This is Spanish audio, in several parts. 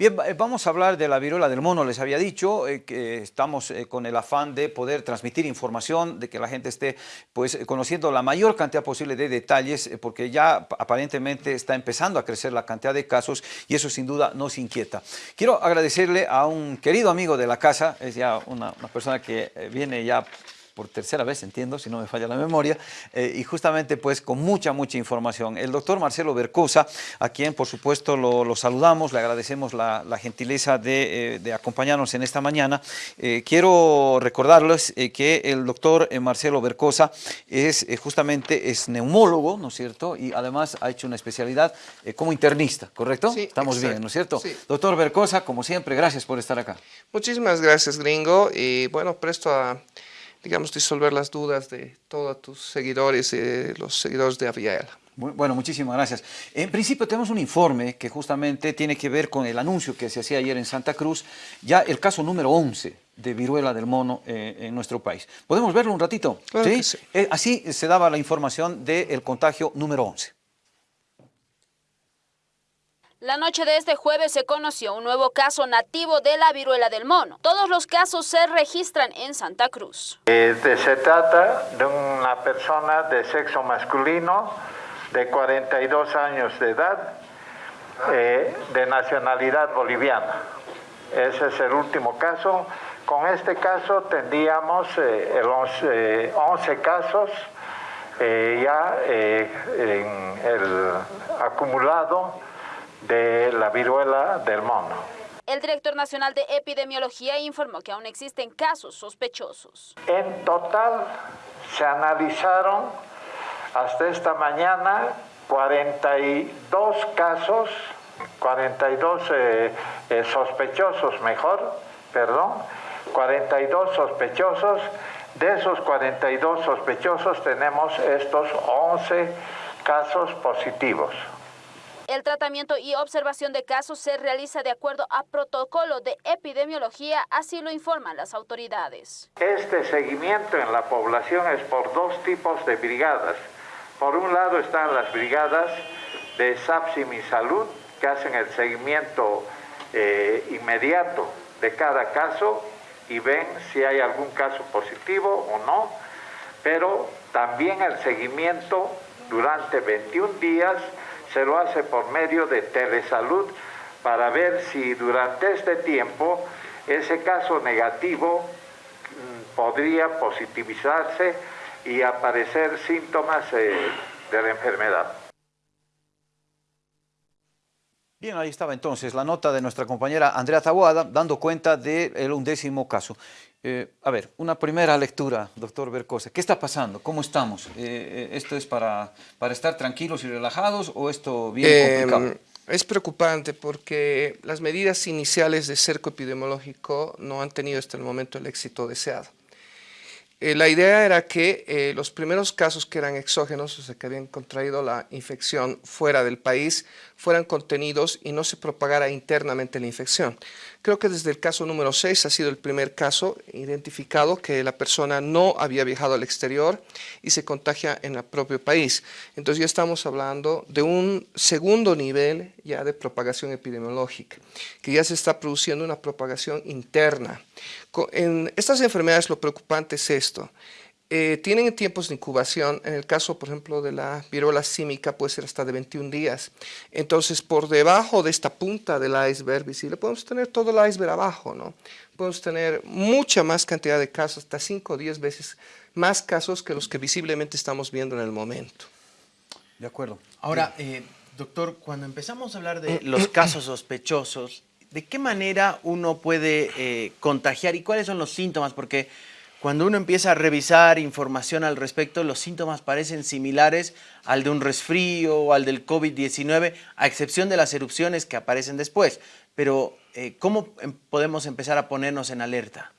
Bien, eh, vamos a hablar de la viruela del mono. Les había dicho eh, que estamos eh, con el afán de poder transmitir información, de que la gente esté pues, conociendo la mayor cantidad posible de detalles, porque ya aparentemente está empezando a crecer la cantidad de casos y eso sin duda nos inquieta. Quiero agradecerle a un querido amigo de la casa, es ya una, una persona que viene ya por tercera vez, entiendo, si no me falla la memoria, eh, y justamente pues con mucha, mucha información. El doctor Marcelo Bercosa, a quien por supuesto lo, saludamos, le agradecemos la, gentileza de, eh, de, acompañarnos en esta mañana. Eh, quiero recordarles que el doctor Marcelo Bercosa es justamente es neumólogo, ¿no es cierto? Y además ha hecho una especialidad como internista, ¿correcto? Sí, Estamos bien, ¿no es cierto? Doctor Bercosa, como siempre, gracias por estar acá. Muchísimas gracias, gringo, y bueno, presto a digamos, disolver las dudas de todos tus seguidores y los seguidores de Aviala. Bueno, muchísimas gracias. En principio tenemos un informe que justamente tiene que ver con el anuncio que se hacía ayer en Santa Cruz, ya el caso número 11 de viruela del mono eh, en nuestro país. ¿Podemos verlo un ratito? ¿Sí? Eh, así se daba la información del contagio número 11. La noche de este jueves se conoció un nuevo caso nativo de la viruela del mono. Todos los casos se registran en Santa Cruz. Eh, se trata de una persona de sexo masculino de 42 años de edad, eh, de nacionalidad boliviana. Ese es el último caso. Con este caso tendríamos eh, el 11, 11, casos ya en el acumulado de la viruela del mono. El director nacional de epidemiología informó que aún existen casos sospechosos. En total se analizaron hasta esta mañana 42 casos, 42 eh, eh, sospechosos mejor, perdón, 42 sospechosos. De esos 42 sospechosos tenemos estos 11 casos positivos. El tratamiento y observación de casos se realiza de acuerdo a protocolo de epidemiología, así lo informan las autoridades. Este seguimiento en la población es por dos tipos de brigadas. Por un lado están las brigadas de SAPSIM y Salud, que hacen el seguimiento eh, inmediato de cada caso y ven si hay algún caso positivo o no, pero también el seguimiento durante 21 días se lo hace por medio de telesalud para ver si durante este tiempo ese caso negativo mm, podría positivizarse y aparecer síntomas eh, de la enfermedad. Bien, ahí estaba entonces la nota de nuestra compañera Andrea Taboada dando cuenta del undécimo caso. Eh, a ver, una primera lectura, doctor Bercosa. ¿Qué está pasando? ¿Cómo estamos? Eh, eh, ¿Esto es para, para estar tranquilos y relajados o esto bien complicado? Es preocupante porque las medidas iniciales de cerco epidemiológico no han tenido hasta el momento el éxito deseado. La idea era que los primeros casos que eran exógenos, o sea, que habían contraído la infección fuera del país, fueran contenidos y no se propagara internamente la infección. Creo que desde el caso número 6 ha sido el primer caso identificado que la persona no había viajado al exterior y se contagia en el propio país. Entonces ya estamos hablando de un segundo nivel ya de propagación epidemiológica, que ya se está produciendo una propagación interna. En estas enfermedades lo preocupante es esto. Eh, tienen tiempos de incubación, en el caso, por ejemplo, de la viruela símica puede ser hasta de 21 días. Entonces, por debajo de esta punta del iceberg visible, podemos tener todo el iceberg abajo, ¿no? Podemos tener mucha más cantidad de casos, hasta 5 o 10 veces más casos que los que visiblemente estamos viendo en el momento. De acuerdo. Ahora, eh, doctor, cuando empezamos a hablar de los casos sospechosos, ¿de qué manera uno puede eh, contagiar y cuáles son los síntomas? Porque cuando uno empieza a revisar información al respecto, los síntomas parecen similares al de un resfrío o al del COVID-19, a excepción de las erupciones que aparecen después. Pero, eh, ¿cómo em, podemos empezar a ponernos en alerta?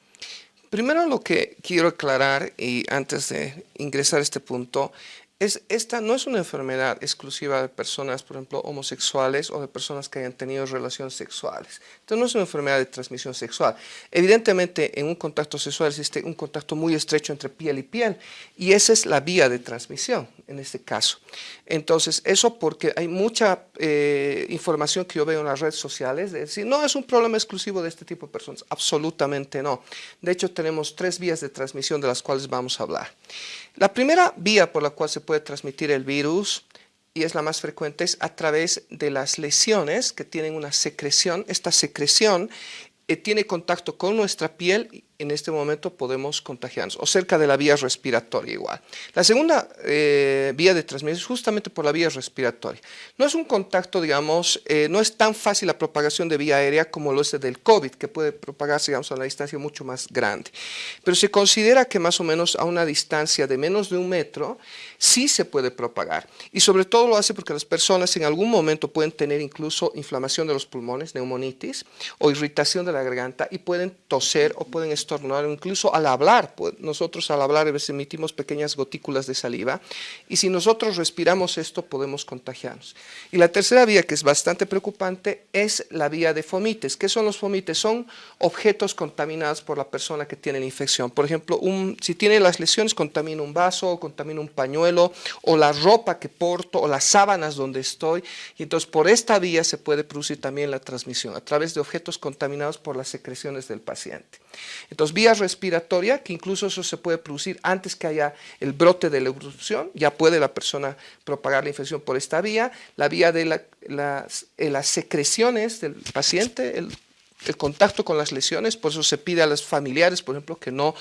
Primero lo que quiero aclarar, y antes de ingresar a este punto, Es, esta no es una enfermedad exclusiva de personas, por ejemplo, homosexuales o de personas que hayan tenido relaciones sexuales. Entonces no es una enfermedad de transmisión sexual. Evidentemente en un contacto sexual existe un contacto muy estrecho entre piel y piel y esa es la vía de transmisión en este caso. Entonces eso porque hay mucha eh, información que yo veo en las redes sociales de decir, no es un problema exclusivo de este tipo de personas. Absolutamente no. De hecho tenemos tres vías de transmisión de las cuales vamos a hablar. La primera vía por la cual se puede transmitir el virus, y es la más frecuente, es a través de las lesiones que tienen una secreción. Esta secreción eh, tiene contacto con nuestra piel en este momento podemos contagiarnos, o cerca de la vía respiratoria igual. La segunda eh, vía de transmisión es justamente por la vía respiratoria. No es un contacto, digamos, eh, no es tan fácil la propagación de vía aérea como lo es del COVID, que puede propagarse, digamos, a una distancia mucho más grande. Pero se considera que más o menos a una distancia de menos de un metro, sí se puede propagar. Y sobre todo lo hace porque las personas en algún momento pueden tener incluso inflamación de los pulmones, neumonitis, o irritación de la garganta, y pueden toser o pueden incluso al hablar, pues, nosotros al hablar a emitimos pequeñas gotículas de saliva y si nosotros respiramos esto podemos contagiarnos. Y la tercera vía que es bastante preocupante es la vía de fomites. ¿Qué son los fomites? Son objetos contaminados por la persona que tiene la infección. Por ejemplo, si tiene las lesiones contamina un vaso, o contamina un pañuelo o la ropa que porto o las sábanas donde estoy y entonces por esta vía se puede producir también la transmisión a través de objetos contaminados por las secreciones del paciente. Entonces, vía respiratoria, que incluso eso se puede producir antes que haya el brote de la erupción, ya puede la persona propagar la infección por esta vía, la vía de eh, las secreciones del paciente, el, contacto con las lesiones, por eso se pide a los familiares, por ejemplo, que no,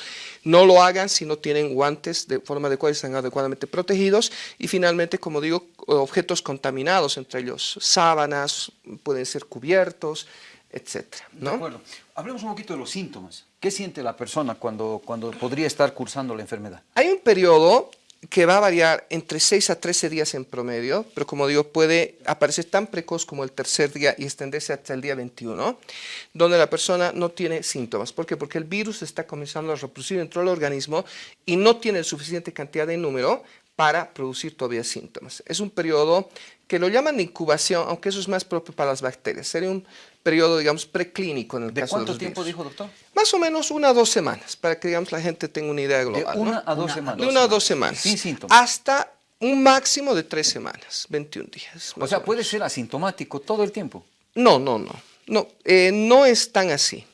no lo hagan si no tienen guantes de forma adecuada y están adecuadamente protegidos. Y finalmente, como digo, objetos contaminados, entre ellos sábanas, pueden ser cubiertos, etcétera. ¿no? De acuerdo. Hablemos un poquito de los síntomas. ¿Qué siente la persona cuando, cuando podría estar cursando la enfermedad? Hay un periodo que va a variar entre 6 a 13 días en promedio, pero como digo, puede aparecer tan precoz como el tercer día y extenderse hasta el día 21, donde la persona no tiene síntomas. ¿Por qué? Porque el virus está comenzando a reproducir dentro del organismo y no tiene suficiente cantidad de número para producir todavía síntomas. Es un periodo que lo llaman incubación, aunque eso es más propio para las bacterias. Sería un periodo, digamos, preclínico en el ¿De caso cuánto tiempo dijo, doctor? Más o menos una o dos semanas, para que, digamos, la gente tenga una idea global. De una a dos semanas. De una a dos semanas. Sin síntomas. Hasta un máximo de tres semanas, 21 días. O sea, puede ser asintomático todo el tiempo. No, no, no. No, eh, no es tan así.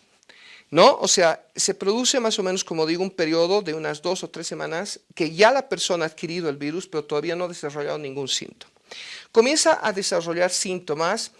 ¿No? O sea, se produce más o menos, como digo, un periodo de unas dos o tres semanas que ya la persona ha adquirido el virus, pero todavía no ha desarrollado ningún síntoma. Comienza a desarrollar síntomas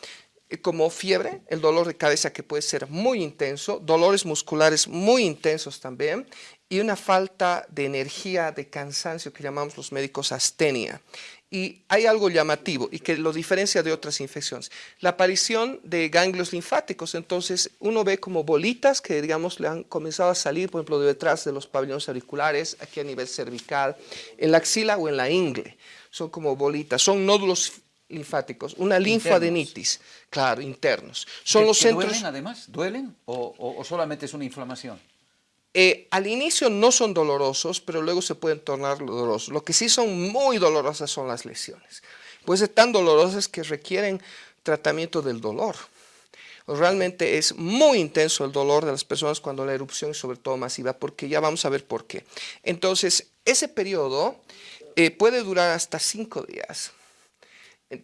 como fiebre, el dolor de cabeza que puede ser muy intenso, dolores musculares muy intensos también y una falta de energía, de cansancio que llamamos los médicos astenia. Y hay algo llamativo y que lo diferencia de otras infecciones. La aparición de ganglios linfáticos, entonces uno ve como bolitas que digamos le han comenzado a salir, por ejemplo, de detrás de los pabellones auriculares, aquí a nivel cervical, en la axila o en la ingle. Son como bolitas, son nódulos linfáticos, una linfadenitis, claro, internos. Son los centros... ¿Duelen además? ¿Duelen o, solamente es una inflamación? Eh, al inicio no son dolorosos, pero luego se pueden tornar dolorosos. Lo que sí son muy dolorosas son las lesiones. Pueden ser tan dolorosas que requieren tratamiento del dolor. Realmente es muy intenso el dolor de las personas cuando la erupción es sobre todo masiva, porque ya vamos a ver por qué. Entonces, ese periodo eh, puede durar hasta cinco días.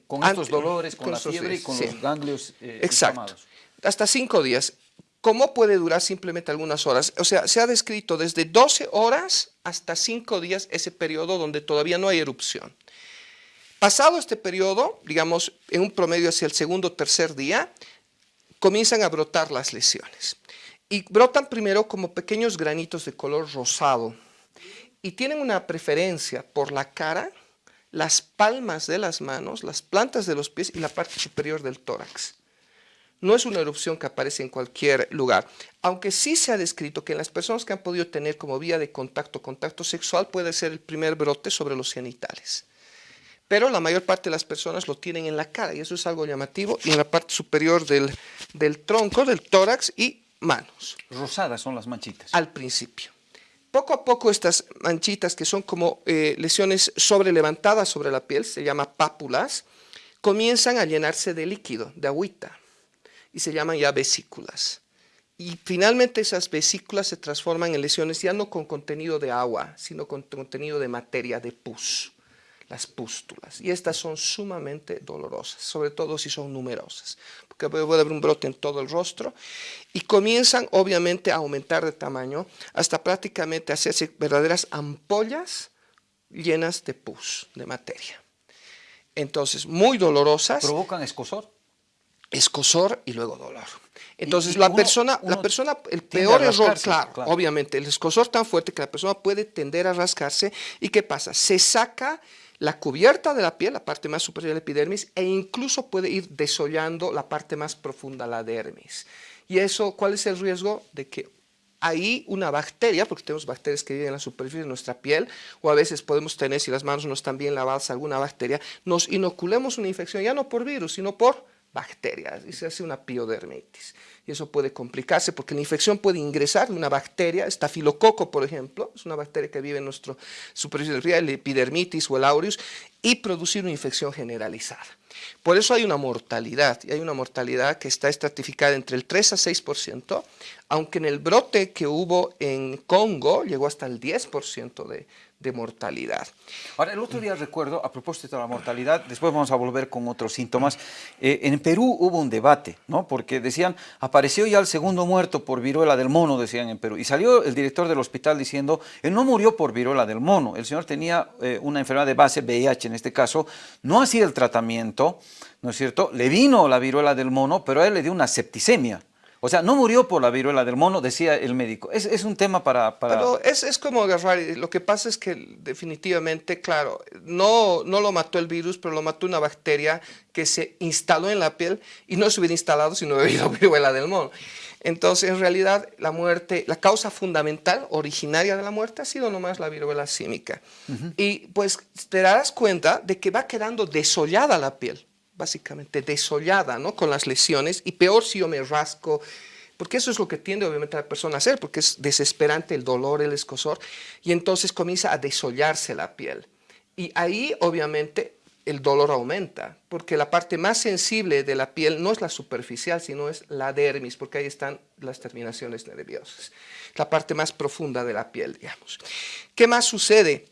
Con estos dolores, con, la fiebre y con los ganglios eh, Exacto. Hasta cinco días. ¿Cómo puede durar simplemente algunas horas? O sea, se ha descrito desde 12 horas hasta 5 días ese periodo donde todavía no hay erupción. Pasado este periodo, digamos, en un promedio hacia el segundo o tercer día, comienzan a brotar las lesiones. Y brotan primero como pequeños granitos de color rosado. Y tienen una preferencia por la cara, las palmas de las manos, las plantas de los pies y la parte superior del tórax. No es una erupción que aparece en cualquier lugar, aunque sí se ha descrito que en las personas que han podido tener como vía de contacto, contacto sexual, puede ser el primer brote sobre los genitales. Pero la mayor parte de las personas lo tienen en la cara y eso es algo llamativo y en la parte superior del, del tronco, del tórax y manos. Rosadas son las manchitas. Al principio. Poco a poco estas manchitas que son como eh, lesiones sobrelevantadas sobre la piel, se llama pápulas, comienzan a llenarse de líquido, de agüita, y se llaman ya vesículas. Y finalmente esas vesículas se transforman en lesiones ya no con contenido de agua, sino con contenido de materia, de pus, las pústulas. Y estas son sumamente dolorosas, sobre todo si son numerosas, porque puede haber un brote en todo el rostro. Y comienzan obviamente a aumentar de tamaño hasta prácticamente hacerse verdaderas ampollas llenas de pus, de materia. Entonces, muy dolorosas. ¿Provocan escosor? Escosor y luego dolor. Entonces, la, persona, la persona, el peor error, claro, obviamente, el escosor tan fuerte que la persona puede tender a rascarse. ¿Y qué pasa? Se saca la cubierta de la piel, la parte más superior de la epidermis, e incluso puede ir desollando la parte más profunda, la dermis. Y eso, ¿cuál es el riesgo? De que ahí una bacteria, porque tenemos bacterias que viven en la superficie de nuestra piel, o a veces podemos tener, si las manos no están bien lavadas, alguna bacteria, nos inoculemos una infección, ya no por virus, sino por bacterias, y se hace una piodermitis y eso puede complicarse porque la infección puede ingresar de una bacteria, estafilococo por ejemplo, es una bacteria que vive en nuestro superficie el epidermitis o el aureus, y producir una infección generalizada. Por eso hay una mortalidad, y hay una mortalidad que está estratificada entre el 3 a 6%, aunque en el brote que hubo en Congo llegó hasta el 10% de, de mortalidad. Ahora, el otro día recuerdo, a propósito de la mortalidad, después vamos a volver con otros síntomas, eh, en Perú hubo un debate, ¿no? Porque decían, apareció ya el segundo muerto por viruela del mono, decían en Perú, y salió el director del hospital diciendo, él no murió por viruela del mono, el señor tenía eh, una enfermedad de base, VIH en este caso, no hacía el tratamiento, ¿no es cierto? Le vino la viruela del mono, pero a él le dio una septicemia. O sea, no murió por la viruela del mono, decía el médico. Es, es un tema para... para... Pero es, es, como agarrar, lo que pasa es que definitivamente, claro, no, no lo mató el virus, pero lo mató una bacteria que se instaló en la piel y no se hubiera instalado si no hubiera habido viruela del mono. Entonces, en realidad, la muerte, la causa fundamental, originaria de la muerte, ha sido nomás la viruela símica. Y pues te darás cuenta de que va quedando desollada la piel básicamente desollada, ¿no? Con las lesiones, y peor si yo me rasco, porque eso es lo que tiende obviamente la persona a hacer, porque es desesperante el dolor, el escosor, y entonces comienza a desollarse la piel. Y ahí obviamente el dolor aumenta, porque la parte más sensible de la piel no es la superficial, sino es la dermis, porque ahí están las terminaciones nerviosas, la parte más profunda de la piel, digamos. ¿Qué más sucede?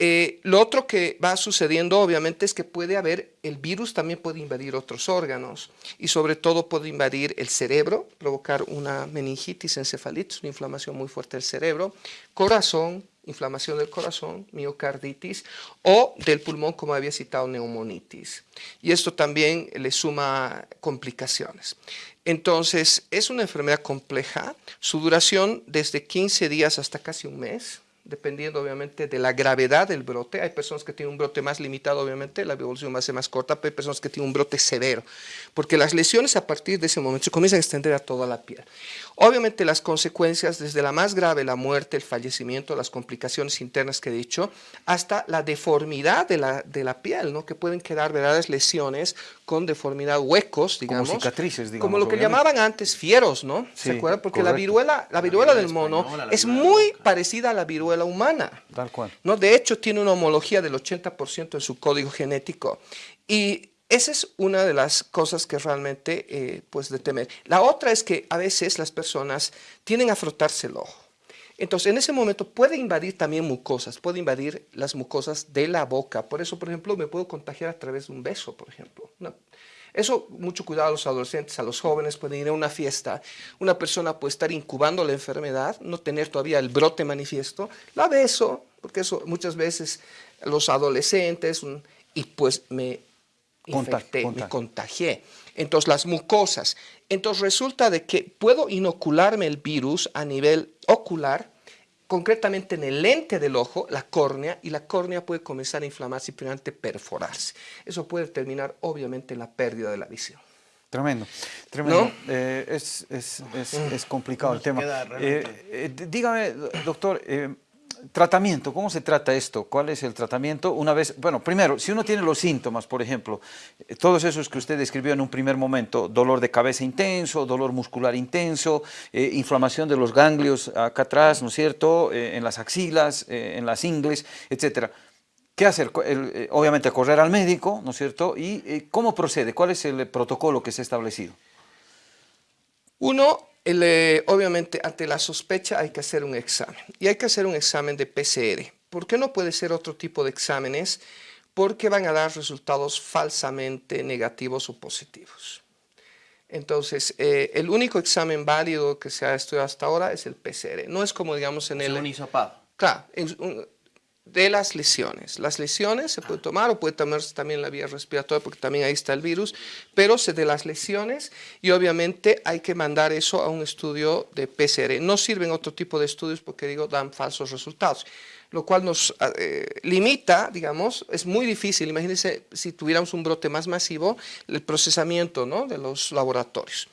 Eh, lo otro que va sucediendo obviamente es que puede haber, el virus también puede invadir otros órganos y sobre todo puede invadir el cerebro, provocar una meningitis, encefalitis, una inflamación muy fuerte del cerebro, corazón, inflamación del corazón, miocarditis o del pulmón como había citado neumonitis. Y esto también le suma complicaciones. Entonces es una enfermedad compleja, su duración desde 15 días hasta casi un mes, dependiendo obviamente de la gravedad del brote. Hay personas que tienen un brote más limitado, obviamente, la evolución va a ser más corta, pero hay personas que tienen un brote severo, porque las lesiones a partir de ese momento se comienzan a extender a toda la piel. Obviamente las consecuencias, desde la más grave, la muerte, el fallecimiento, las complicaciones internas que he dicho, hasta la deformidad de la, de la piel, ¿no? que pueden quedar verdaderas lesiones con deformidad, huecos, digamos. Como cicatrices, digamos. Como lo que llamaban antes fieros, ¿no? ¿Se acuerdan? Porque la viruela, la viruela del mono es muy parecida a la viruela humana. Tal cual. ¿no? De hecho, tiene una homología del 80% en su código genético. Y esa es una de las cosas que realmente, eh, pues, de temer. La otra es que a veces las personas tienen a frotarse el ojo. Entonces, en ese momento puede invadir también mucosas, puede invadir las mucosas de la boca. Por eso, por ejemplo, me puedo contagiar a través de un beso, por ejemplo. Eso, mucho cuidado a los adolescentes, a los jóvenes, pueden ir a una fiesta. Una persona puede estar incubando la enfermedad, no tener todavía el brote manifiesto. La beso, porque eso muchas veces los adolescentes, y pues me infecté, me contagié. Entonces, las mucosas. Entonces, resulta de que puedo inocularme el virus a nivel ocular, concretamente en el lente del ojo, la córnea, y la córnea puede comenzar a inflamarse y finalmente perforarse. Eso puede terminar, obviamente, en la pérdida de la visión. Tremendo, tremendo. Eh, es, es, es, complicado el tema. Eh, eh, dígame, doctor, Tratamiento, ¿cómo se trata esto? ¿Cuál es el tratamiento? Una vez, bueno, primero, si uno tiene los síntomas, por ejemplo, eh, todos esos que usted describió en un primer momento, dolor de cabeza intenso, dolor muscular intenso, eh, inflamación de los ganglios acá atrás, ¿no es cierto?, eh, en las axilas, en las ingles, etcétera. ¿Qué hacer? obviamente correr al médico, ¿no es cierto? ¿Y cómo procede? ¿Cuál es el protocolo que se ha establecido? Uno, eh, obviamente, ante la sospecha hay que hacer un examen. Y hay que hacer un examen de PCR. ¿Por qué no puede ser otro tipo de exámenes? Porque van a dar resultados falsamente negativos o positivos. Entonces, eh, el único examen válido que se ha estudiado hasta ahora es el PCR. No es como, digamos, en el... un hisopado. Claro, de las lesiones. Las lesiones se puede tomar o puede tomarse también la vía respiratoria porque también ahí está el virus, pero se de las lesiones y obviamente hay que mandar eso a un estudio de PCR. No sirven otro tipo de estudios porque digo dan falsos resultados, lo cual nos eh, limita, digamos, es muy difícil. Imagínense si tuviéramos un brote más masivo, el procesamiento ¿no? de los laboratorios.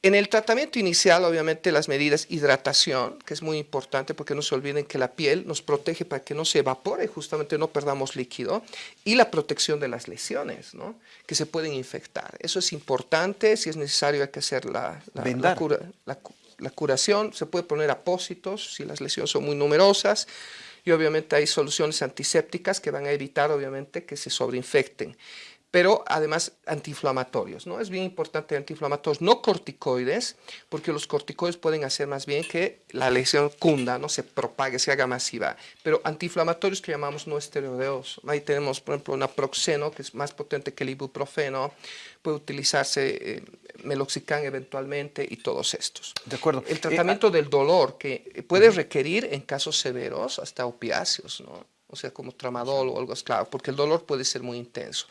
En el tratamiento inicial, obviamente, las medidas hidratación, que es muy importante porque no se olviden que la piel nos protege para que no se evapore, justamente no perdamos líquido, y la protección de las lesiones, ¿no? que se pueden infectar. Eso es importante, si es necesario hay que hacer la, la curación, se puede poner apósitos si las lesiones son muy numerosas, y obviamente hay soluciones antisépticas que van a evitar, obviamente, que se sobreinfecten pero además antiinflamatorios, ¿no? Es bien importante antiinflamatorios, no corticoides, porque los corticoides pueden hacer más bien que la lesión cunda, no se propague, se haga masiva, pero antiinflamatorios que llamamos no esteroideos. Ahí tenemos, por ejemplo, naproxeno, que es más potente que el ibuprofeno, puede utilizarse eh, meloxicam eventualmente y todos estos. De acuerdo. El tratamiento eh, del dolor, que puede requerir en casos severos hasta opiáceos, ¿no? O sea, como tramadol o algo así, claro, porque el dolor puede ser muy intenso.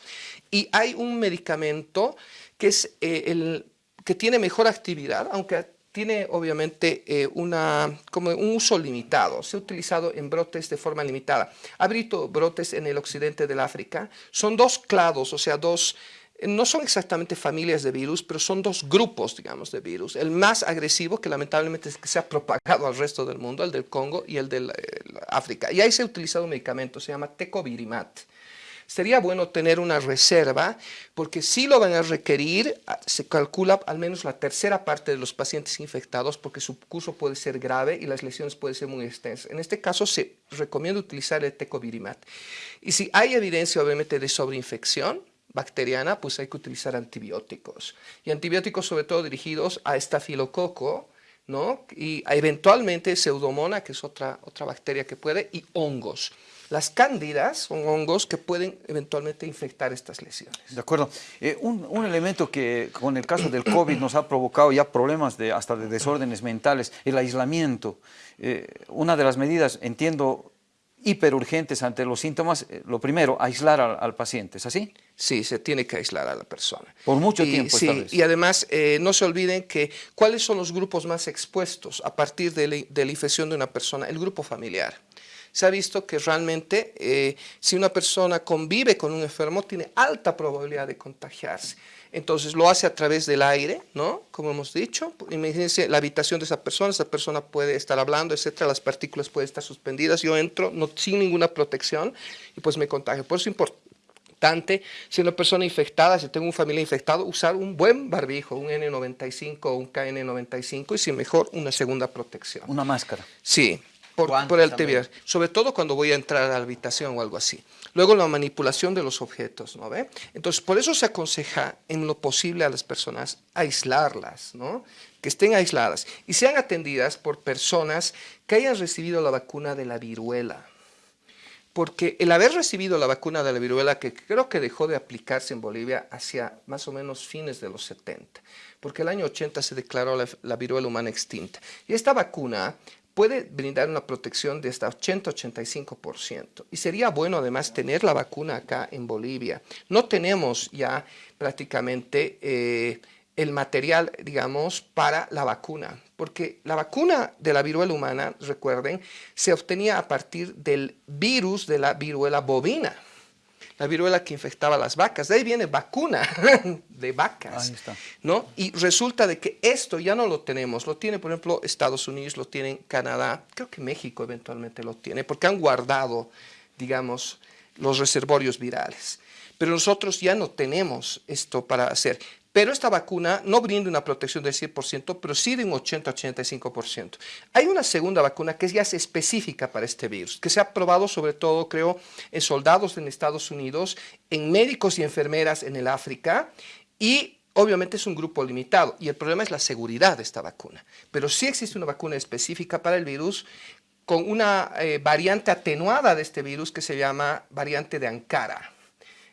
Y hay un medicamento que, es, eh, el, que tiene mejor actividad, aunque tiene obviamente eh, una, como un uso limitado, se ha utilizado en brotes de forma limitada. Ha habido brotes en el occidente del África, son dos clados, o sea, dos no son exactamente familias de virus, pero son dos grupos, digamos, de virus. El más agresivo, que lamentablemente se ha propagado al resto del mundo, el del Congo y el de África. Y ahí se ha utilizado un medicamento, se llama tecovirimat. Sería bueno tener una reserva, porque si lo van a requerir, ah, se calcula al menos la tercera parte de los pacientes infectados, porque su curso puede ser grave y las lesiones pueden ser muy extensas. En este caso se recomienda utilizar el tecovirimat. Y si hay evidencia, obviamente, de sobreinfección, bacteriana, pues hay que utilizar antibióticos. Y antibióticos sobre todo dirigidos a estafilococo, ¿no? Y eventualmente pseudomona, que es otra, otra bacteria que puede, y hongos. Las cándidas son hongos que pueden eventualmente infectar estas lesiones. De acuerdo. Eh, un, un, elemento que con el caso del COVID nos ha provocado ya problemas de, hasta de desórdenes mentales, el aislamiento. Eh, una de las medidas, entiendo, hiperurgentes ante los síntomas, eh, lo primero, aislar al, paciente, ¿es así? Sí, se tiene que aislar a la persona. Por mucho tiempo, Sí, y además eh, no se olviden que cuáles son los grupos más expuestos a partir de la, infección de una persona, el grupo familiar. Se ha visto que realmente eh, si una persona convive con un enfermo tiene alta probabilidad de contagiarse. Entonces lo hace a través del aire, ¿no? Como hemos dicho. Imagínense la habitación de esa persona, esa persona puede estar hablando, etcétera, las partículas pueden estar suspendidas, yo entro no, sin ninguna protección y pues me contagio. Por eso es importante, si una persona infectada, si tengo un familia infectado, usar un buen barbijo, un N95 o un KN95 y si mejor, una segunda protección. Una máscara. Sí, por, por el TBR. Sobre todo cuando voy a entrar a la habitación o algo así. Luego la manipulación de los objetos, ¿no ve? Entonces, por eso se aconseja en lo posible a las personas aislarlas, ¿no? Que estén aisladas y sean atendidas por personas que hayan recibido la vacuna de la viruela. Porque el haber recibido la vacuna de la viruela, que creo que dejó de aplicarse en Bolivia hacia más o menos fines de los 70, porque el año 80 se declaró la, la viruela humana extinta. Y esta vacuna puede brindar una protección de hasta 80-85%. Y sería bueno además tener la vacuna acá en Bolivia. No tenemos ya prácticamente eh, el material, digamos, para la vacuna, porque la vacuna de la viruela humana, recuerden, se obtenía a partir del virus de la viruela bovina. La viruela que infectaba a las vacas. De ahí viene vacuna de vacas. ¿no? Y resulta de que esto ya no lo tenemos. Lo tiene, por ejemplo, Estados Unidos, lo tiene Canadá, creo que México eventualmente lo tiene, porque han guardado, digamos, los reservorios virales. Pero nosotros ya no tenemos esto para hacer. Pero esta vacuna no brinda una protección del 100%, pero sí de un 80-85%. Hay una segunda vacuna que ya es específica para este virus, que se ha probado sobre todo, creo, en soldados en Estados Unidos, en médicos y enfermeras en el África, y obviamente es un grupo limitado. Y el problema es la seguridad de esta vacuna. Pero sí existe una vacuna específica para el virus con una eh, variante atenuada de este virus que se llama variante de Ankara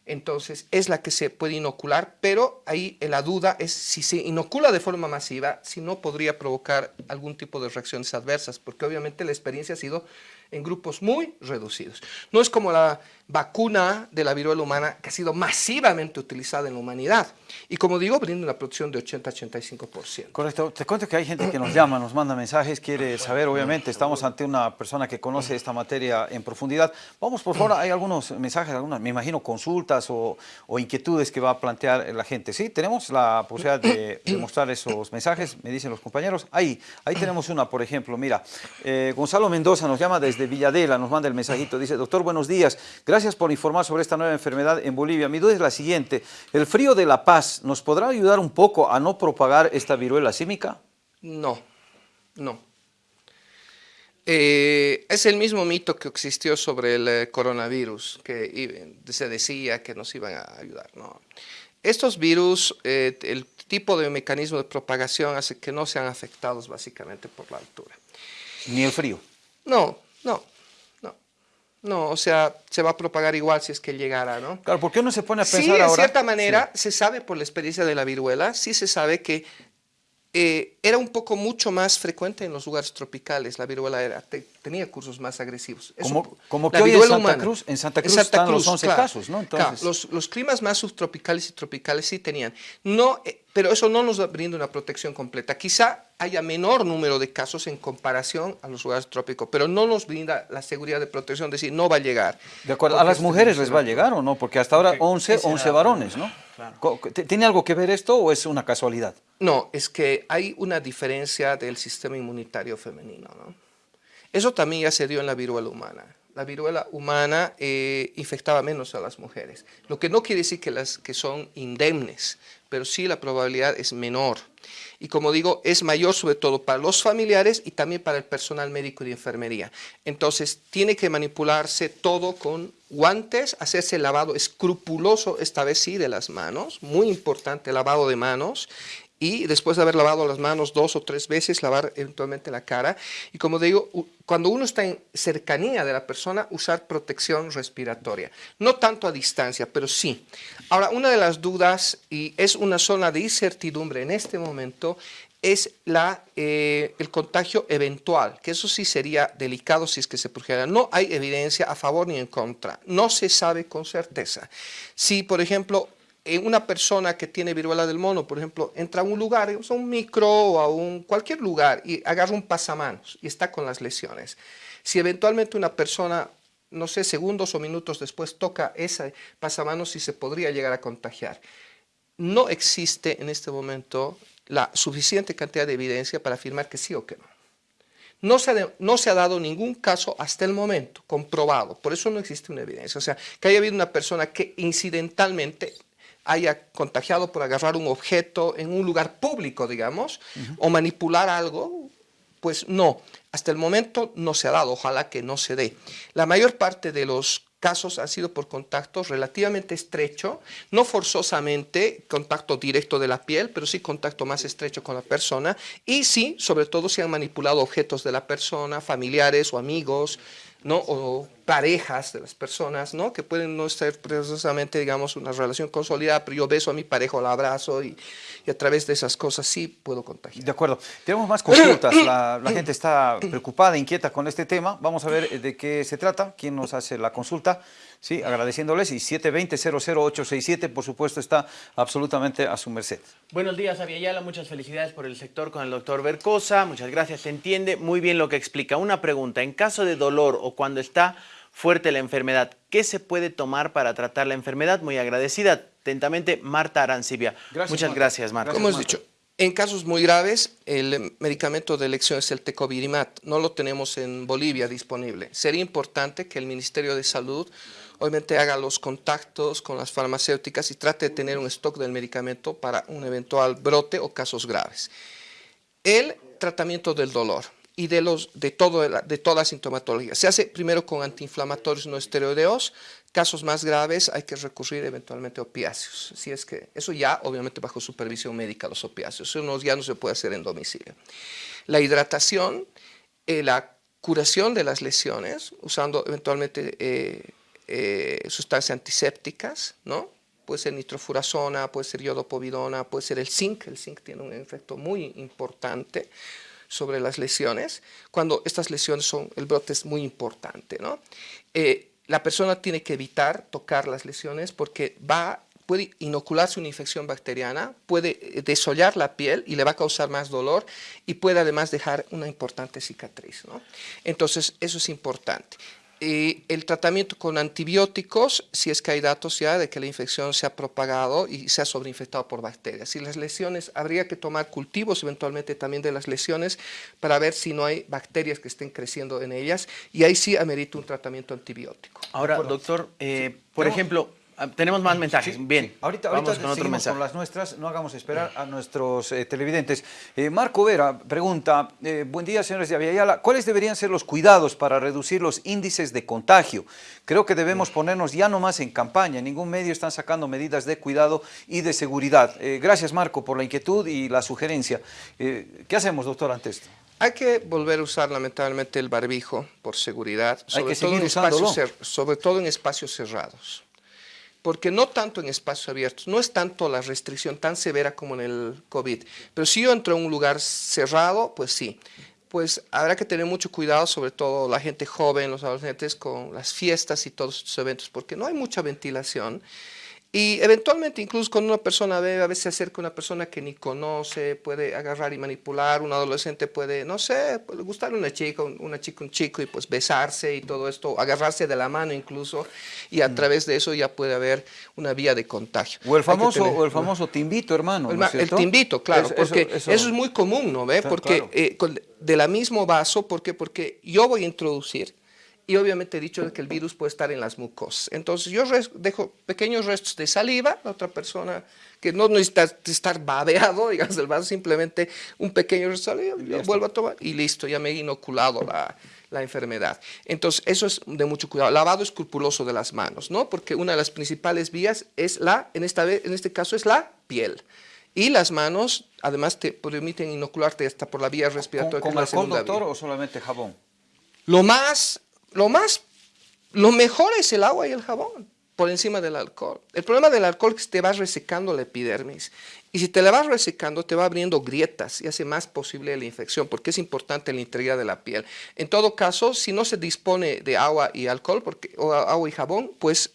entonces es la que se puede inocular, pero ahí la duda es si se inocula de forma masiva, si no podría provocar algún tipo de reacciones adversas, porque obviamente la experiencia ha sido en grupos muy reducidos. No es como la vacuna de la viruela humana que ha sido masivamente utilizada en la humanidad. Y como digo, brinda una producción de 80-85%. Correcto. Te cuento que hay gente que nos llama, nos manda mensajes, quiere saber, obviamente, estamos ante una persona que conoce esta materia en profundidad. Vamos, por favor, hay algunos mensajes, algunas, me imagino, consultas o, inquietudes que va a plantear la gente. Sí, tenemos la posibilidad de, mostrar esos mensajes, me dicen los compañeros. Ahí, ahí tenemos una, por ejemplo, mira, eh, Gonzalo Mendoza nos llama desde Villadela, nos manda el mensajito, dice, doctor, buenos días, Gracias por informar sobre esta nueva enfermedad en Bolivia. Mi duda es la siguiente, ¿el frío de La Paz nos podrá ayudar un poco a no propagar esta viruela símica? No, no. Eh, es el mismo mito que existió sobre el eh, coronavirus, que se decía que nos iban a ayudar. No. Estos virus, eh, el tipo de mecanismo de propagación hace que no sean afectados básicamente por la altura. ¿Ni el frío? No, no. No, o sea, se va a propagar igual si es que llegara, ¿no? Claro, ¿por qué uno se pone a pensar sí, ahora? de cierta manera, se sabe por la experiencia de la viruela, sí se sabe que eh, era un poco mucho más frecuente en los lugares tropicales, la viruela era, tenía cursos más agresivos. como, como que hoy en Santa, Cruz, en Santa Cruz, están los 11 casos, ¿no? Entonces... los, los, climas más subtropicales y tropicales sí tenían, no, eh, pero eso no nos brinda una protección completa. Quizá haya menor número de casos en comparación a los lugares trópicos, pero no nos brinda la seguridad de protección, es decir, no va a llegar. De acuerdo, ¿a las mujeres les va a llegar o no? Porque hasta ahora 11, 11 varones, ¿no? ¿Tiene algo que ver esto o es una casualidad? No, es que hay una diferencia del sistema inmunitario femenino. ¿no? Eso también ya se dio en la viruela humana. La viruela humana eh, infectaba menos a las mujeres, lo que no quiere decir que, las, que son indemnes, pero sí la probabilidad es menor. Y como digo, es mayor sobre todo para los familiares y también para el personal médico y de enfermería. Entonces, tiene que manipularse todo con guantes, hacerse el lavado escrupuloso, esta vez sí, de las manos, muy importante lavado de manos, y después de haber lavado las manos dos o tres veces, lavar eventualmente la cara. Y como digo, cuando uno está en cercanía de la persona, usar protección respiratoria. No tanto a distancia, pero sí. Ahora, una de las dudas, y es una zona de incertidumbre en este momento, es la, eh, el contagio eventual, que eso sí sería delicado si es que se produjera. No hay evidencia a favor ni en contra, no se sabe con certeza. Si, por ejemplo, una persona que tiene viruela del mono, por ejemplo, entra a un lugar, a un micro o a un, cualquier lugar y agarra un pasamanos y está con las lesiones. Si eventualmente una persona, no sé, segundos o minutos después toca ese pasamanos y se podría llegar a contagiar. No existe en este momento la suficiente cantidad de evidencia para afirmar que sí o que no. No se, no se, ha dado ningún caso hasta el momento comprobado, por eso no existe una evidencia. O sea, que haya habido una persona que incidentalmente haya contagiado por agarrar un objeto en un lugar público, digamos, o manipular algo, pues no, hasta el momento no se ha dado, ojalá que no se dé. La mayor parte de los casos han sido por contacto relativamente estrecho, no forzosamente contacto directo de la piel, pero sí contacto más estrecho con la persona, y sí, sobre todo, si han manipulado objetos de la persona, familiares o amigos, ¿no? o parejas de las personas, ¿no? que pueden no ser precisamente, digamos, una relación consolidada, pero yo beso a mi pareja la abrazo y, y, a través de esas cosas sí puedo contagiar. De acuerdo. Tenemos más consultas. La, la, gente está preocupada, inquieta con este tema. Vamos a ver de qué se trata, quién nos hace la consulta. Sí, agradeciéndoles y 720-00867, por supuesto, está absolutamente a su merced. Buenos días, Aviala. Muchas felicidades por el sector con el doctor Bercosa. Muchas gracias. Se entiende muy bien lo que explica. Una pregunta, en caso de dolor o cuando está fuerte la enfermedad. ¿Qué se puede tomar para tratar la enfermedad? Muy agradecida. Atentamente, Marta Arancibia. Muchas gracias, Marta. Como hemos dicho, en casos muy graves, el medicamento de elección es el tecovirimat. No lo tenemos en Bolivia disponible. Sería importante que el Ministerio de Salud obviamente haga los contactos con las farmacéuticas y trate de tener un stock del medicamento para un eventual brote o casos graves. El tratamiento del dolor y de, los, de, todo, de toda la sintomatología. Se hace primero con antiinflamatorios no esteroideos, casos más graves hay que recurrir eventualmente a opiáceos. Si es que, eso ya obviamente bajo supervisión médica los opiáceos, eso ya no se puede hacer en domicilio. La hidratación, eh, la curación de las lesiones, usando eventualmente eh, eh, sustancias antisépticas, ¿no? Puede ser nitrofurazona, puede ser yodopovidona, puede ser el zinc. El zinc tiene un efecto muy importante sobre las lesiones. Cuando estas lesiones son, el brote es muy importante, ¿no? Eh, la persona tiene que evitar tocar las lesiones porque va puede inocularse una infección bacteriana, puede eh, desollar la piel y le va a causar más dolor y puede además dejar una importante cicatriz. ¿no? Entonces, eso es importante el tratamiento con antibióticos, si es que hay datos ya de que la infección se ha propagado y se ha sobreinfectado por bacterias. Y las lesiones, habría que tomar cultivos eventualmente también de las lesiones para ver si no hay bacterias que estén creciendo en ellas y ahí sí amerita un tratamiento antibiótico. Ahora, doctor, eh, por ejemplo, tenemos más mensajes. Bien. Ahorita, ahorita con, otro mensaje. con las nuestras, no hagamos esperar a nuestros eh, televidentes. Eh, Marco Vera pregunta, eh, buen día señores de Aviala, ¿cuáles deberían ser los cuidados para reducir los índices de contagio? Creo que debemos ponernos ya no más en campaña, en ningún medio están sacando medidas de cuidado y de seguridad. gracias Marco por la inquietud y la sugerencia. ¿Qué hacemos doctor ante esto? Hay que volver a usar lamentablemente el barbijo por seguridad, sobre, todo, en espacios, sobre todo en espacios cerrados porque no tanto en espacios abiertos, no es tanto la restricción tan severa como en el COVID, pero si yo entro en un lugar cerrado, pues sí, pues habrá que tener mucho cuidado, sobre todo la gente joven, los adolescentes, con las fiestas y todos estos eventos, porque no hay mucha ventilación y eventualmente, incluso cuando una persona ve, a veces se acerca una persona que ni conoce, puede agarrar y manipular, un adolescente puede, no sé, puede gustarle una chica, una chica, un chico, y pues besarse y todo esto, agarrarse de la mano incluso, y a mm. través de eso ya puede haber una vía de contagio. O el famoso, o el famoso te invito, hermano. El, te invito, claro, porque eso, es muy común, ¿no ve? Porque eh, de la mismo vaso, ¿por qué? Porque yo voy a introducir y obviamente he dicho que el virus puede estar en las mucosas. Entonces yo dejo pequeños restos de saliva, la otra persona que no necesita estar babeado, digamos, el vaso, simplemente un pequeño resto de saliva, yo vuelvo a tomar y listo, ya me he inoculado la, la enfermedad. Entonces, eso es de mucho cuidado. Lavado escrupuloso de las manos, ¿no? Porque una de las principales vías es la, en, esta vez, en este caso, es la piel. Y las manos, además, te permiten inocularte hasta por la vía respiratoria. ¿Con, con alcohol, doctor, o solamente jabón? Lo más lo más, lo mejor es el agua y el jabón por encima del alcohol. El problema del alcohol es que te va resecando la epidermis y si te la vas resecando te va abriendo grietas y hace más posible la infección porque es importante la integridad de la piel. En todo caso, si no se dispone de agua y alcohol porque, o agua y jabón, pues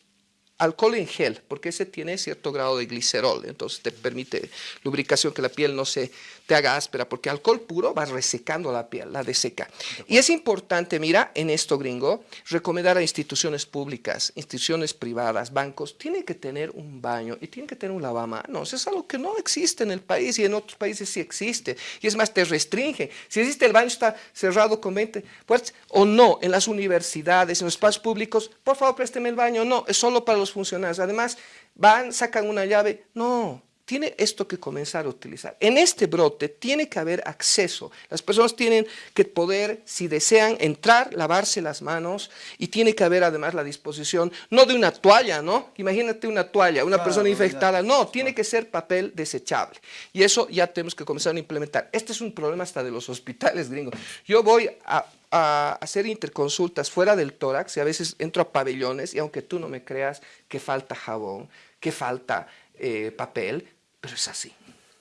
alcohol en gel, porque ese tiene cierto grado de glicerol, entonces te permite lubricación, que la piel no se te haga áspera, porque alcohol puro va resecando la piel, la deseca. Y es importante, mira, en esto gringo, recomendar a instituciones públicas, instituciones privadas, bancos, tienen que tener un baño y tienen que tener un lavamanos. Es algo que no existe en el país y en otros países sí existe. Y es más, te restringe. Si existe el baño está cerrado con 20 puertas o no, en las universidades, en los espacios públicos, por favor présteme el baño. No, es solo para los funcionarios. Además, van, sacan una llave. No, tiene esto que comenzar a utilizar. En este brote tiene que haber acceso. Las personas tienen que poder, si desean, entrar, lavarse las manos y tiene que haber además la disposición, no de una toalla, ¿no? Imagínate una toalla, una persona infectada. No, tiene que ser papel desechable. Y eso ya tenemos que comenzar a implementar. Este es un problema hasta de los hospitales gringos. Yo voy a a hacer interconsultas fuera del tórax y a veces entro a pabellones y aunque tú no me creas que falta jabón, que falta eh, papel, pero es así.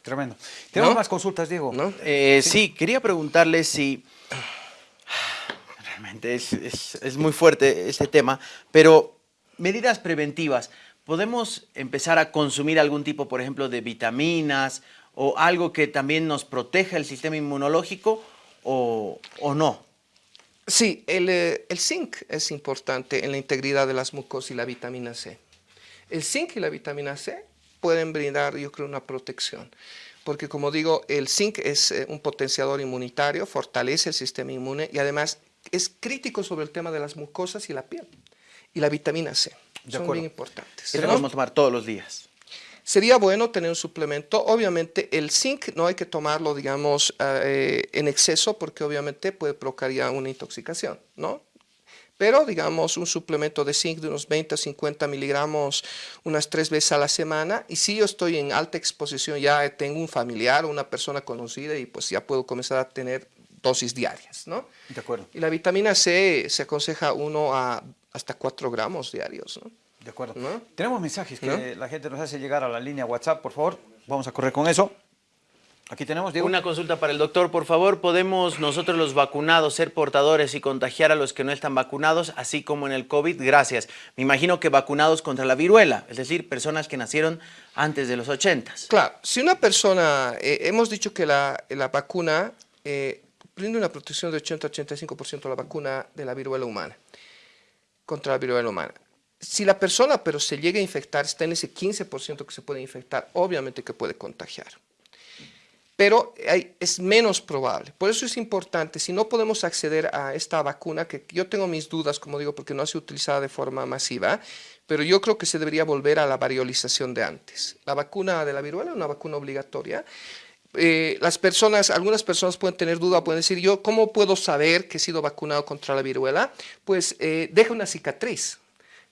Tremendo. ¿Tenemos más consultas, Diego? Eh, ¿Sí? quería preguntarle si... Realmente es, es muy fuerte este tema, pero medidas preventivas. ¿Podemos empezar a consumir algún tipo, por ejemplo, de vitaminas o algo que también nos proteja el sistema inmunológico o, o no? Sí, el, eh, el, zinc es importante en la integridad de las mucosas y la vitamina C. El zinc y la vitamina C pueden brindar, yo creo, una protección. Porque como digo, el zinc es eh, un potenciador inmunitario, fortalece el sistema inmune y además es crítico sobre el tema de las mucosas y la piel. Y la vitamina C. son bien importantes. Eso vamos a tomar todos los días. Sería bueno tener un suplemento. Obviamente el zinc no hay que tomarlo, digamos, eh, en exceso porque obviamente puede provocar ya una intoxicación, ¿no? Pero, digamos, un suplemento de zinc de unos 20 a 50 miligramos unas tres veces a la semana. Y si yo estoy en alta exposición, ya tengo un familiar o una persona conocida y pues ya puedo comenzar a tener dosis diarias, ¿no? De acuerdo. Y la vitamina C se aconseja uno a hasta 4 gramos diarios, ¿no? De acuerdo. Tenemos mensajes que la gente nos hace llegar a la línea WhatsApp, por favor. Vamos a correr con eso. Aquí tenemos, Diego. Una consulta para el doctor, por favor. ¿Podemos nosotros los vacunados ser portadores y contagiar a los que no están vacunados, así como en el COVID? Gracias. Me imagino que vacunados contra la viruela, es decir, personas que nacieron antes de los 80. Claro, si una persona, eh, hemos dicho que la, vacuna eh, brinda una protección de 80-85% a la vacuna de la viruela humana, contra la viruela humana si la persona pero se llega a infectar, está en ese 15% que se puede infectar, obviamente que puede contagiar pero es menos probable. Por eso es importante, si no podemos acceder a esta vacuna, que yo tengo mis dudas, como digo, porque no ha sido utilizada de forma masiva, pero yo creo que se debería volver a la variolización de antes. La vacuna de la viruela es una vacuna obligatoria. Eh, las personas, algunas personas pueden tener duda, pueden decir, yo, ¿cómo puedo saber que he sido vacunado contra la viruela? Pues eh, deja una cicatriz.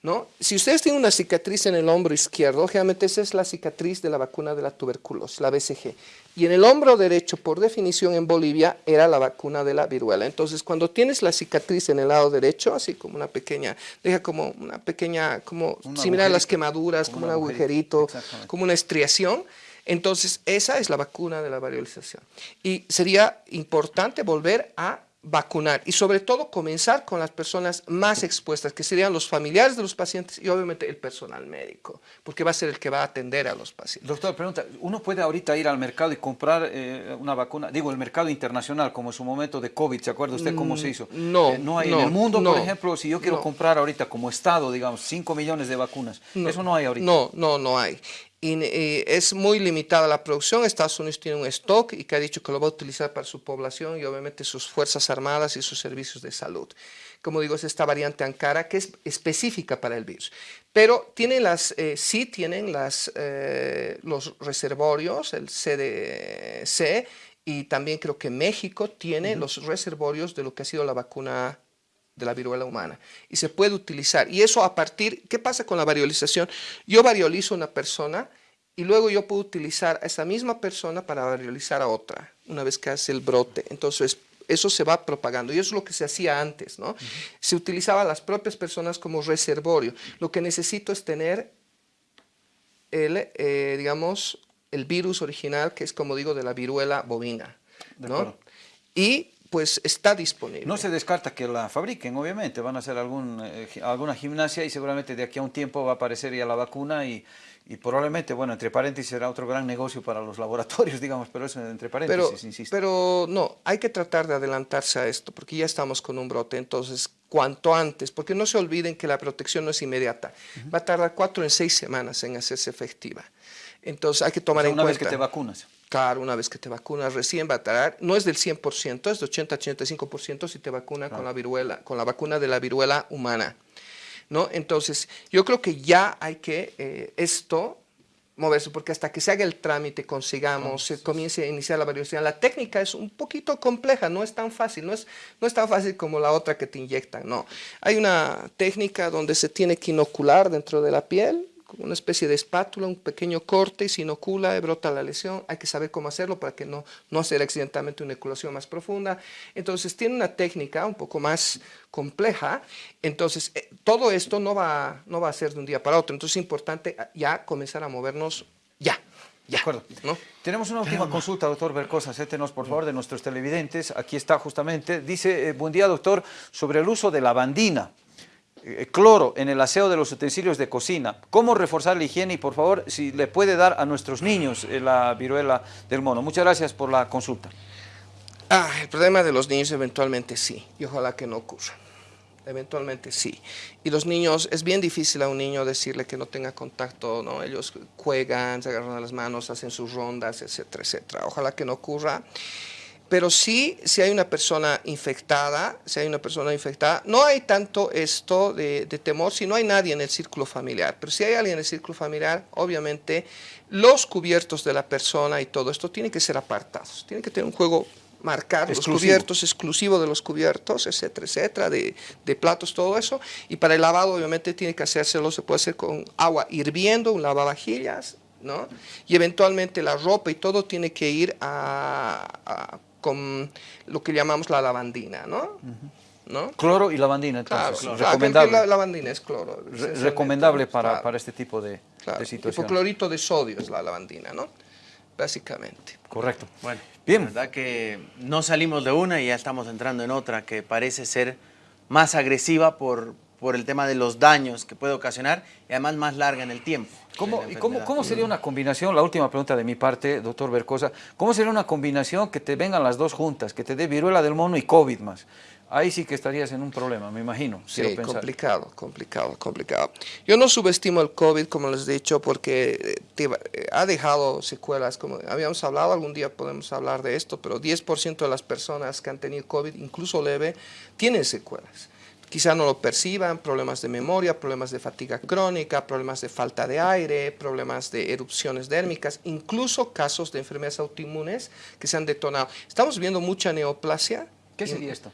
¿No? Si ustedes tienen una cicatriz en el hombro izquierdo, generalmente esa es la cicatriz de la vacuna de la tuberculosis, la BCG. Y en el hombro derecho, por definición en Bolivia, era la vacuna de la viruela. Entonces, cuando tienes la cicatriz en el lado derecho, así como una pequeña, deja como una pequeña, como similar a las quemaduras, como un agujerito, como una estriación, entonces esa es la vacuna de la variolización. Y sería importante volver a vacunar y sobre todo comenzar con las personas más expuestas, que serían los familiares de los pacientes y obviamente el personal médico, porque va a ser el que va a atender a los pacientes. Doctor, pregunta, ¿uno puede ahorita ir al mercado y comprar eh, una vacuna? Digo, el mercado internacional, como en su momento de COVID, ¿se acuerda usted cómo se hizo? Mm, no, eh, no hay en el mundo, por ejemplo, si yo quiero comprar ahorita como Estado, digamos, 5 millones de vacunas, eso no hay ahorita. No, no, no hay y, eh, es muy limitada la producción. Estados Unidos tiene un stock y que ha dicho que lo va a utilizar para su población y obviamente sus fuerzas armadas y sus servicios de salud. Como digo, es esta variante Ankara que es específica para el virus. Pero tiene las, eh, sí tienen las, eh, los reservorios, el CDC, y también creo que México tiene los reservorios de lo que ha sido la vacuna de la viruela humana y se puede utilizar. Y eso a partir, ¿qué pasa con la variolización? Yo variolizo a una persona y luego yo puedo utilizar a esa misma persona para variolizar a otra, una vez que hace el brote. Entonces, eso se va propagando y eso es lo que se hacía antes, ¿no? Se utilizaba a las propias personas como reservorio. Lo que necesito es tener el, eh, digamos, el virus original, que es como digo, de la viruela bovina, ¿no? Y pues está disponible. No se descarta que la fabriquen, obviamente, van a hacer algún, eh, alguna gimnasia y seguramente de aquí a un tiempo va a aparecer ya la vacuna y, probablemente, bueno, entre paréntesis será otro gran negocio para los laboratorios, digamos, pero eso entre paréntesis, pero, insisto. Pero no, hay que tratar de adelantarse a esto, porque ya estamos con un brote, entonces cuanto antes, porque no se olviden que la protección no es inmediata, va a tardar cuatro en seis semanas en hacerse efectiva. Entonces hay que tomar en cuenta... Una vez que te vacunas. Claro, una vez que te vacunas recién va a tardar, no es del 100%, es de 80-85% si te vacuna con la viruela, con la vacuna de la viruela humana. ¿no? Entonces, yo creo que ya hay que eh, esto moverse, porque hasta que se haga el trámite, consigamos, se comience a iniciar la variación. La técnica es un poquito compleja, no es tan fácil, no es, no es tan fácil como la otra que te inyectan, no. Hay una técnica donde se tiene que inocular dentro de la piel, una especie de espátula, un pequeño corte y se inocula y brota la lesión. Hay que saber cómo hacerlo para que no, no hacer accidentalmente una inoculación más profunda. Entonces tiene una técnica un poco más compleja. Entonces eh, todo esto no va, no va a ser de un día para otro. Entonces es importante ya comenzar a movernos ya. De acuerdo. ¿no? Tenemos una última consulta, doctor Bercosa, acétenos por favor de nuestros televidentes. Aquí está justamente. Dice, eh, buen día doctor, sobre el uso de la bandina. Eh, cloro en el aseo de los utensilios de cocina. ¿Cómo reforzar la higiene? Y por favor, si le puede dar a nuestros niños eh, la viruela del mono. Muchas gracias por la consulta. Ah, el problema de los niños eventualmente sí, y ojalá que no ocurra. Eventualmente sí. Y los niños, es bien difícil a un niño decirle que no tenga contacto, ¿no? Ellos juegan, se agarran las manos, hacen sus rondas, etcétera, etcétera. Ojalá que no ocurra. Pero sí, si hay una persona infectada, si hay una persona infectada, no hay tanto esto de, de, temor si no hay nadie en el círculo familiar. Pero si hay alguien en el círculo familiar, obviamente los cubiertos de la persona y todo esto tienen que ser apartados. Tienen que tener un juego marcar los cubiertos, exclusivo de los cubiertos, etcétera, etcétera, de, de, platos, todo eso. Y para el lavado, obviamente, tiene que hacérselo, se puede hacer con agua hirviendo, un lavavajillas, ¿no? Y eventualmente la ropa y todo tiene que ir a, a con lo que llamamos la lavandina, ¿no? ¿No? Cloro y lavandina, entonces, claro, recomendable. la lavandina es cloro. Re recomendable para, claro. para, este tipo de, claro. de situación. Hipoclorito de sodio es la lavandina, ¿no? Básicamente. Correcto. Bueno, bien. La verdad que no salimos de una y ya estamos entrando en otra que parece ser más agresiva por, por el tema de los daños que puede ocasionar y además más larga en el tiempo. ¿Cómo, ¿Y cómo, cómo, sería una combinación? La última pregunta de mi parte, doctor Bercosa. ¿Cómo sería una combinación que te vengan las dos juntas, que te dé viruela del mono y COVID más? Ahí sí que estarías en un problema, me imagino. Sí, complicado, complicado, complicado. Yo no subestimo el COVID, como les he dicho, porque te, eh, ha dejado secuelas, como habíamos hablado, algún día podemos hablar de esto, pero 10% de las personas que han tenido COVID, incluso leve, tienen secuelas quizá no lo perciban, problemas de memoria, problemas de fatiga crónica, problemas de falta de aire, problemas de erupciones dérmicas, incluso casos de enfermedades autoinmunes que se han detonado. Estamos viendo mucha neoplasia. ¿Qué sería esto?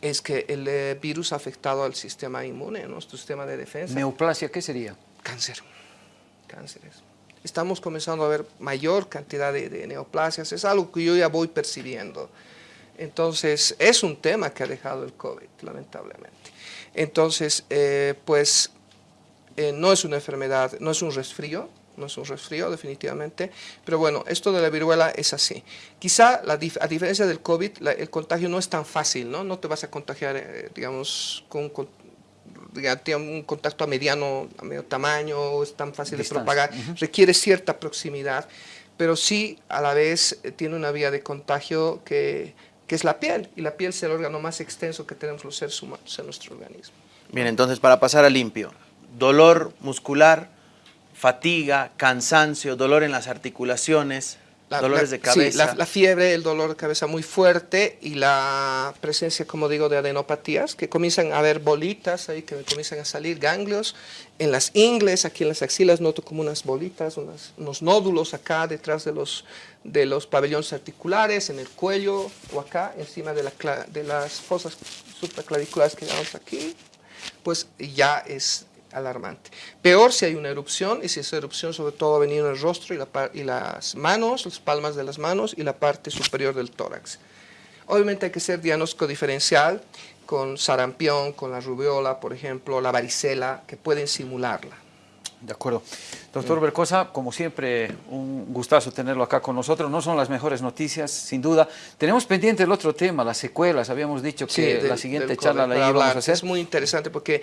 Es que el eh, virus ha afectado al sistema inmune, nuestro sistema de defensa. ¿Neoplasia qué sería? Cáncer, cánceres. Estamos comenzando a ver mayor cantidad de, de neoplasias, es algo que yo ya voy percibiendo. Entonces, es un tema que ha dejado el COVID, lamentablemente. Entonces, eh, pues, eh, no es una enfermedad, no es un resfrío, no es un resfrío definitivamente, pero bueno, esto de la viruela es así. Quizá, la, a diferencia del COVID, la, el contagio no es tan fácil, ¿no? No te vas a contagiar, eh, digamos, con, con un contacto a mediano, a medio tamaño, es tan fácil Distancia. de propagar, uh -huh. requiere cierta proximidad, pero sí a la vez tiene una vía de contagio que que es la piel, y la piel es el órgano más extenso que tenemos los seres humanos en nuestro organismo. Bien, entonces para pasar a limpio, dolor muscular, fatiga, cansancio, dolor en las articulaciones, la, dolores la, de cabeza. Sí, la, la, fiebre, el dolor de cabeza muy fuerte y la presencia, como digo, de adenopatías, que comienzan a haber bolitas ahí, que comienzan a salir ganglios. En las ingles, aquí en las axilas, noto como unas bolitas, unas, unos nódulos acá detrás de los, de los pabellones articulares, en el cuello o acá, encima de, la, de las fosas supraclaviculares que llamamos aquí, pues ya es alarmante. Peor si hay una erupción, y si esa erupción sobre todo ha venido en el rostro y, la, y, las manos, las palmas de las manos y la parte superior del tórax. Obviamente hay que hacer diagnóstico diferencial con sarampión, con la rubiola, por ejemplo, la varicela, que pueden simularla. De acuerdo. Doctor Bercosa, como siempre, un gustazo tenerlo acá con nosotros. No son las mejores noticias, sin duda. Tenemos pendiente el otro tema, las secuelas. Habíamos dicho que sí, del, la siguiente charla la íbamos a hacer. Es muy interesante porque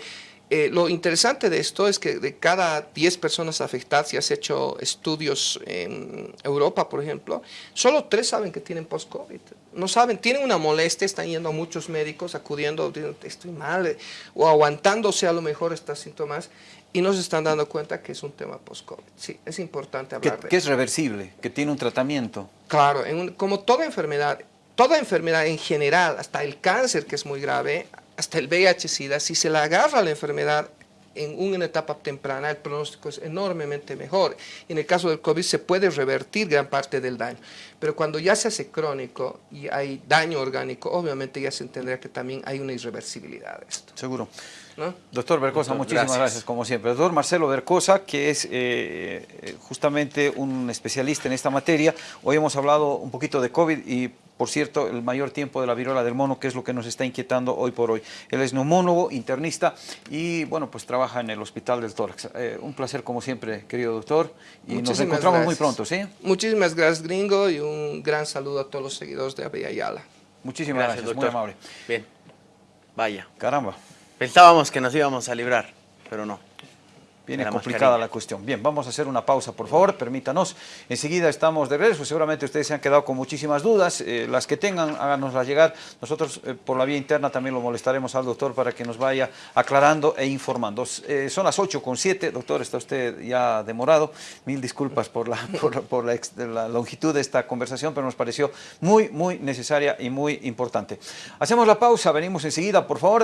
eh, lo interesante de esto es que de cada 10 personas afectadas, si has hecho estudios en Europa, por ejemplo, solo 3 saben que tienen post-COVID. No saben, tienen una molestia, están yendo a muchos médicos, acudiendo, diciendo, estoy mal, eh", o aguantándose a lo mejor estos síntomas, y no se están dando cuenta que es un tema post-COVID. Sí, es importante hablar que, de Que es reversible, que tiene un tratamiento. Claro, en un, como toda enfermedad, toda enfermedad en general, hasta el cáncer que es muy grave, hasta el VIH-Sida, si se le agarra la enfermedad en una etapa temprana, el pronóstico es enormemente mejor. En el caso del COVID se puede revertir gran parte del daño, pero cuando ya se hace crónico y hay daño orgánico, obviamente ya se entenderá que también hay una irreversibilidad de esto. Seguro. ¿No? Doctor Bercosa, Doctor, muchísimas gracias. gracias. como siempre. Doctor Marcelo Bercosa, que es eh, justamente un especialista en esta materia. Hoy hemos hablado un poquito de COVID y por cierto, el mayor tiempo de la viruela del mono, que es lo que nos está inquietando hoy por hoy. Él es neumólogo, internista y, bueno, pues trabaja en el Hospital del Tórax. Eh, un placer, como siempre, querido doctor, y Muchísimas nos encontramos gracias. muy pronto, ¿sí? Muchísimas gracias, gringo, y un gran saludo a todos los seguidores de Abella Ayala. Muchísimas gracias, gracias muy amable. Bien, vaya. Caramba. Pensábamos que nos íbamos a librar, pero no. Viene complicada la cuestión. Bien, vamos a hacer una pausa, por favor, permítanos. Enseguida estamos de regreso. Seguramente ustedes se han quedado con muchísimas dudas. Eh, las que tengan, háganoslas llegar. Nosotros, eh, por la vía interna, también lo molestaremos al doctor para que nos vaya aclarando e informando. Eh, son las 8 con 7. Doctor, está usted ya demorado. Mil disculpas por, la, por, la, longitud de esta conversación, pero nos pareció muy, muy necesaria y muy importante. Hacemos la pausa. Venimos enseguida, por favor.